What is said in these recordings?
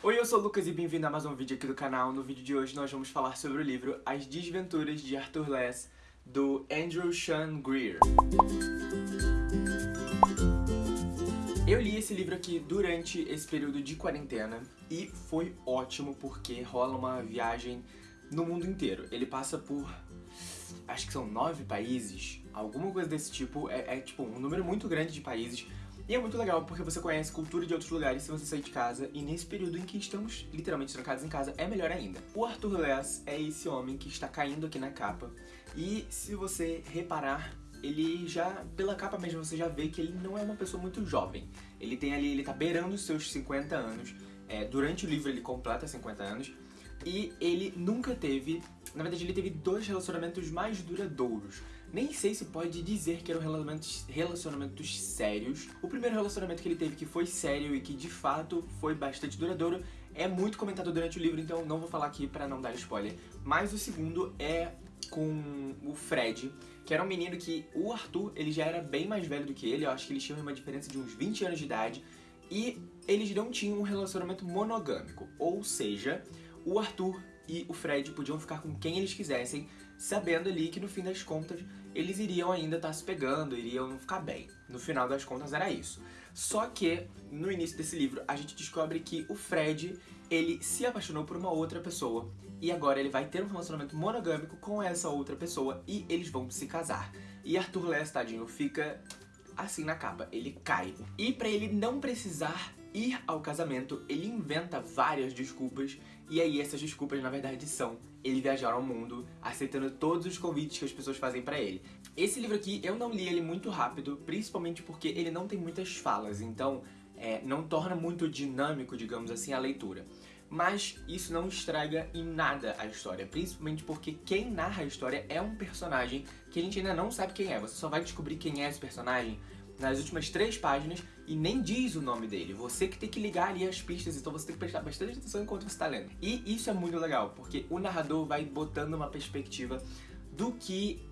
Oi, eu sou o Lucas e bem-vindo a mais um vídeo aqui do canal. No vídeo de hoje nós vamos falar sobre o livro As Desventuras de Arthur Less, do Andrew Sean Greer. Eu li esse livro aqui durante esse período de quarentena e foi ótimo porque rola uma viagem no mundo inteiro. Ele passa por, acho que são nove países, alguma coisa desse tipo, é, é tipo um número muito grande de países e é muito legal porque você conhece cultura de outros lugares se você sair de casa, e nesse período em que estamos literalmente trancados em casa, é melhor ainda. O Arthur Less é esse homem que está caindo aqui na capa, e se você reparar, ele já, pela capa mesmo, você já vê que ele não é uma pessoa muito jovem. Ele tem ali, ele tá beirando os seus 50 anos, é, durante o livro ele completa 50 anos, e ele nunca teve, na verdade ele teve dois relacionamentos mais duradouros. Nem sei se pode dizer que eram relacionamentos, relacionamentos sérios. O primeiro relacionamento que ele teve que foi sério e que de fato foi bastante duradouro é muito comentado durante o livro, então não vou falar aqui pra não dar spoiler. Mas o segundo é com o Fred, que era um menino que o Arthur, ele já era bem mais velho do que ele, eu acho que eles tinham uma diferença de uns 20 anos de idade, e eles não tinham um relacionamento monogâmico, ou seja, o Arthur e o Fred podiam ficar com quem eles quisessem, sabendo ali que no fim das contas eles iriam ainda estar tá se pegando, iriam ficar bem. No final das contas era isso. Só que, no início desse livro, a gente descobre que o Fred, ele se apaixonou por uma outra pessoa e agora ele vai ter um relacionamento monogâmico com essa outra pessoa e eles vão se casar. E Arthur Less, tadinho, fica assim na capa, ele cai. E pra ele não precisar ir ao casamento, ele inventa várias desculpas e aí essas desculpas na verdade são ele viajar ao mundo, aceitando todos os convites que as pessoas fazem pra ele. Esse livro aqui, eu não li ele muito rápido, principalmente porque ele não tem muitas falas, então é, não torna muito dinâmico, digamos assim, a leitura. Mas isso não estraga em nada a história, principalmente porque quem narra a história é um personagem que a gente ainda não sabe quem é. Você só vai descobrir quem é esse personagem nas últimas três páginas e nem diz o nome dele. Você que tem que ligar ali as pistas, então você tem que prestar bastante atenção enquanto você está lendo. E isso é muito legal, porque o narrador vai botando uma perspectiva do que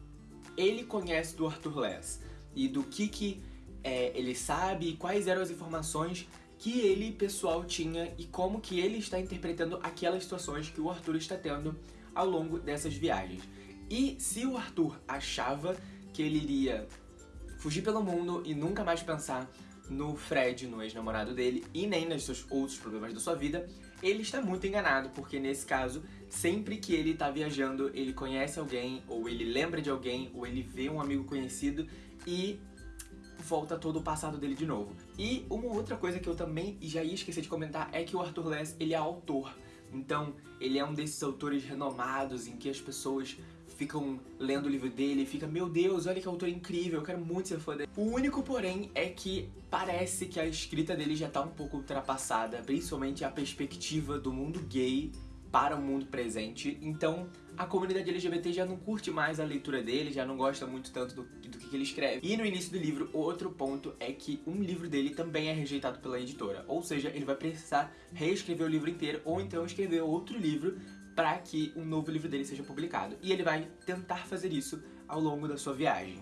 ele conhece do Arthur Less e do que, que é, ele sabe e quais eram as informações que ele, pessoal, tinha e como que ele está interpretando aquelas situações que o Arthur está tendo ao longo dessas viagens. E se o Arthur achava que ele iria fugir pelo mundo e nunca mais pensar no Fred, no ex-namorado dele, e nem nos seus outros problemas da sua vida, ele está muito enganado, porque nesse caso, sempre que ele está viajando, ele conhece alguém, ou ele lembra de alguém, ou ele vê um amigo conhecido e volta todo o passado dele de novo. E uma outra coisa que eu também já ia esquecer de comentar é que o Arthur Less, ele é autor. Então, ele é um desses autores renomados em que as pessoas ficam lendo o livro dele e fica Meu Deus, olha que autor incrível, eu quero muito ser fã dele. O único, porém, é que parece que a escrita dele já tá um pouco ultrapassada, principalmente a perspectiva do mundo gay para o mundo presente, então a comunidade LGBT já não curte mais a leitura dele, já não gosta muito tanto do, do que ele escreve. E no início do livro, outro ponto é que um livro dele também é rejeitado pela editora, ou seja, ele vai precisar reescrever o livro inteiro ou então escrever outro livro para que um novo livro dele seja publicado. E ele vai tentar fazer isso ao longo da sua viagem.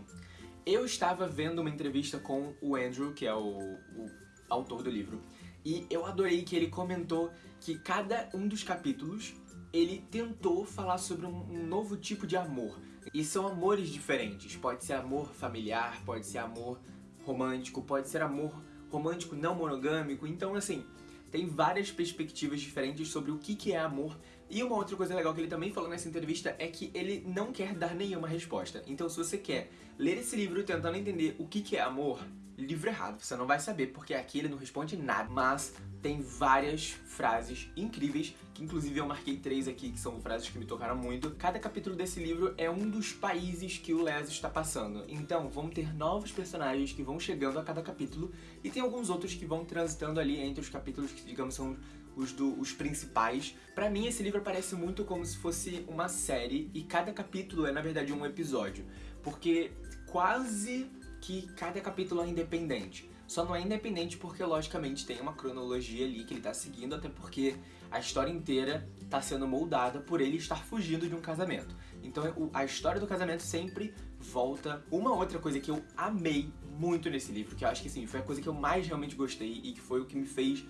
Eu estava vendo uma entrevista com o Andrew, que é o, o autor do livro, e eu adorei que ele comentou que cada um dos capítulos ele tentou falar sobre um, novo tipo de amor. E são amores diferentes. Pode ser amor familiar, pode ser amor romântico, pode ser amor romântico não monogâmico. Então, assim, tem várias perspectivas diferentes sobre o que, que é amor. E uma outra coisa legal que ele também falou nessa entrevista é que ele não quer dar nenhuma resposta. Então se você quer ler esse livro tentando entender o que, que é amor, livro errado, você não vai saber, porque aqui ele não responde nada, mas tem várias frases incríveis, que inclusive eu marquei três aqui, que são frases que me tocaram muito. Cada capítulo desse livro é um dos países que o Les está passando, então vão ter novos personagens que vão chegando a cada capítulo, e tem alguns outros que vão transitando ali entre os capítulos que, digamos, são os, do, os principais. Pra mim, esse livro parece muito como se fosse uma série, e cada capítulo é, na verdade, um episódio, porque quase que cada capítulo é independente. Só não é independente porque, logicamente, tem uma cronologia ali que ele tá seguindo, até porque a história inteira tá sendo moldada por ele estar fugindo de um casamento. Então a história do casamento sempre volta. Uma outra coisa que eu amei muito nesse livro, que eu acho que assim, foi a coisa que eu mais realmente gostei e que foi o que me fez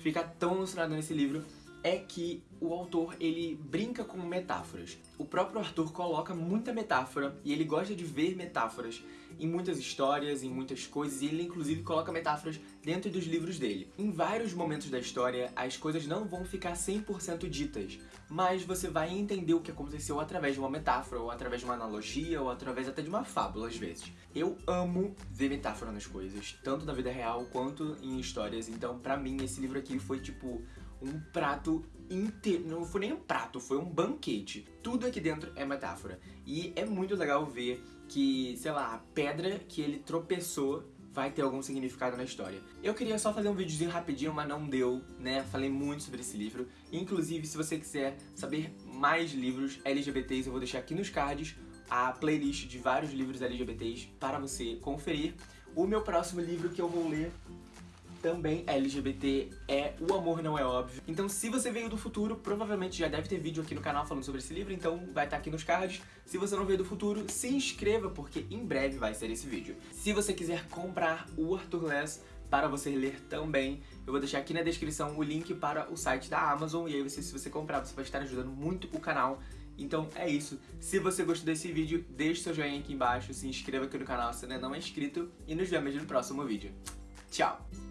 ficar tão emocionado nesse livro é que o autor ele brinca com metáforas. O próprio Arthur coloca muita metáfora e ele gosta de ver metáforas em muitas histórias, em muitas coisas, e ele inclusive coloca metáforas dentro dos livros dele. Em vários momentos da história, as coisas não vão ficar 100% ditas, mas você vai entender o que aconteceu através de uma metáfora, ou através de uma analogia, ou através até de uma fábula às vezes. Eu amo ver metáfora nas coisas, tanto na vida real quanto em histórias, então pra mim esse livro aqui foi tipo um prato inteiro. Não foi nem um prato, foi um banquete. Tudo aqui dentro é metáfora. E é muito legal ver que, sei lá, a pedra que ele tropeçou vai ter algum significado na história. Eu queria só fazer um videozinho rapidinho, mas não deu, né? Falei muito sobre esse livro. Inclusive, se você quiser saber mais livros LGBTs, eu vou deixar aqui nos cards a playlist de vários livros LGBTs para você conferir. O meu próximo livro que eu vou ler também LGBT é O Amor Não É Óbvio. Então se você veio do futuro, provavelmente já deve ter vídeo aqui no canal falando sobre esse livro, então vai estar aqui nos cards. Se você não veio do futuro, se inscreva, porque em breve vai ser esse vídeo. Se você quiser comprar o Arthur Less para você ler também, eu vou deixar aqui na descrição o link para o site da Amazon, e aí você, se você comprar, você vai estar ajudando muito o canal. Então é isso. Se você gostou desse vídeo, deixe seu joinha aqui embaixo, se inscreva aqui no canal se ainda não é inscrito e nos vemos no próximo vídeo. Tchau!